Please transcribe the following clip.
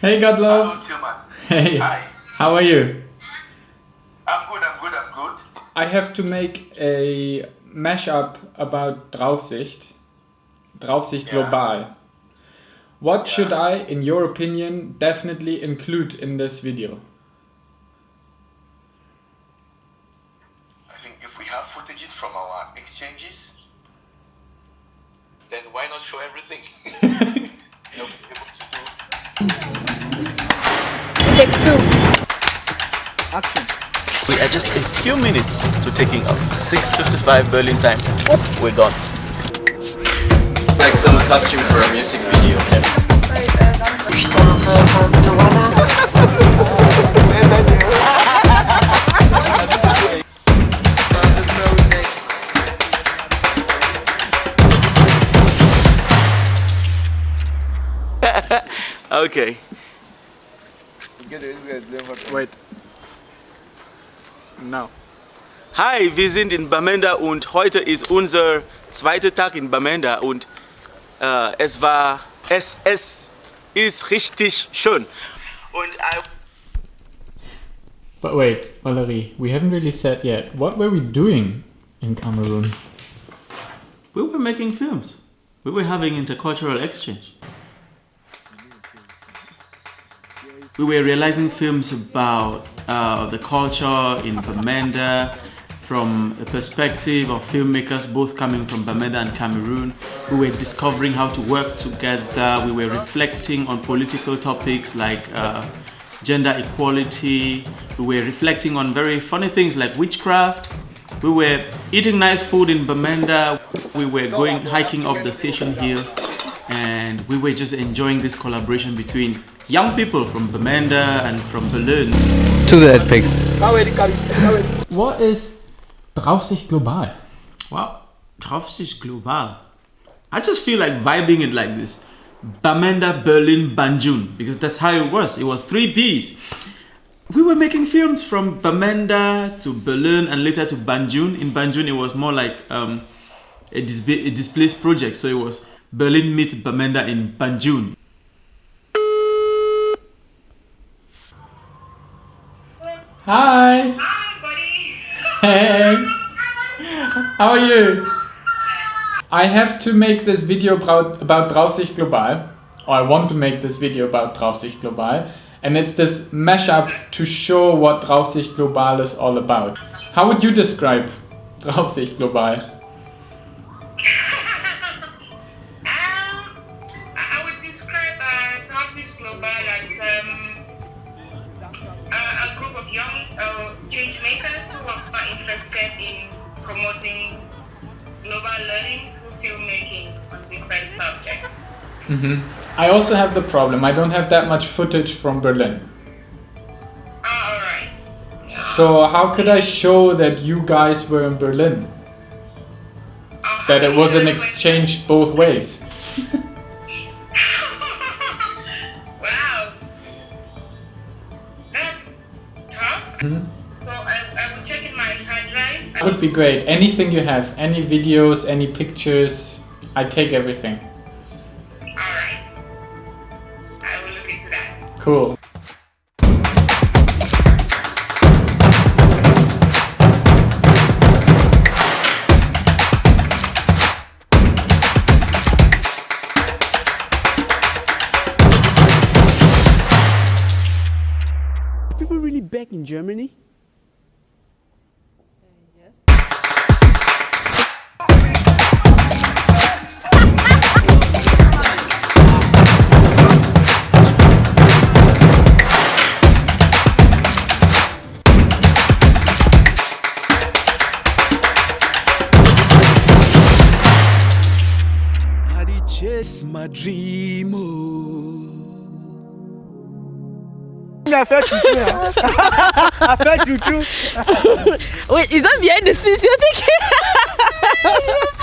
Hey, Godlove. Hello, Tillman. Hey. Hi. How are you? I'm good, I'm good, I'm good. I have to make a mashup about Draufsicht. Draufsicht Yeah. Global. What Yeah. should I, in your opinion, definitely include in this video? I think if we have footages from our exchanges, then why not show everything? Take two. Action. We are just a few minutes to taking off. 6.55 Berlin time. We're gone. like some costume for a music video. Okay. Wait. No. Hi, wir sind in Bamenda und heute ist unser zweiter Tag in Bamenda und äh, es war, es, es ist richtig schön. Und I, But wait, Valerie, we haven't really said yet. What were we doing in Cameroon? We were making films. We were having intercultural exchange. We were realizing films about uh, the culture in Bamenda from a perspective of filmmakers both coming from Bamenda and Cameroon. We were discovering how to work together. We were reflecting on political topics like uh, gender equality. We were reflecting on very funny things like witchcraft. We were eating nice food in Bamenda. We were going hiking up the station hill and we were just enjoying this collaboration between young people from Bamenda and from Berlin. To the head pics. What is Draufsicht Global? Wow, Draufsicht global. I just feel like vibing it like this. Bamenda, Berlin, Banjul, because that's how it was. It was three Bs. We were making films from Bamenda to Berlin and later to Banjul. In Banjul, it was more like um, a, dis- a displaced project. So it was Berlin meets Bamenda in Banjul. Hi! Hi, buddy. Hey! How are you? I have to make this video about, about Draufsicht Global. Or I want to make this video about Draufsicht Global. And it's this mashup to show what Draufsicht Global is all about. How would you describe Draufsicht Global? Uh, change makers who are interested in promoting global learning through filmmaking on different subjects. hmm I also have the problem, I don't have that much footage from Berlin. Ah, alright. So how could I show that you guys were in Berlin? Uh, That it was an exchange both ways? wow. That's tough. Mhm. So would be great. Anything you have, any videos, any pictures, I take everything. Alright. I will look into that. Cool. People really back in Germany? Yes, Majimo. Affaire toutou, là. Affaire toutou. Wait, is that behind the scenes? You?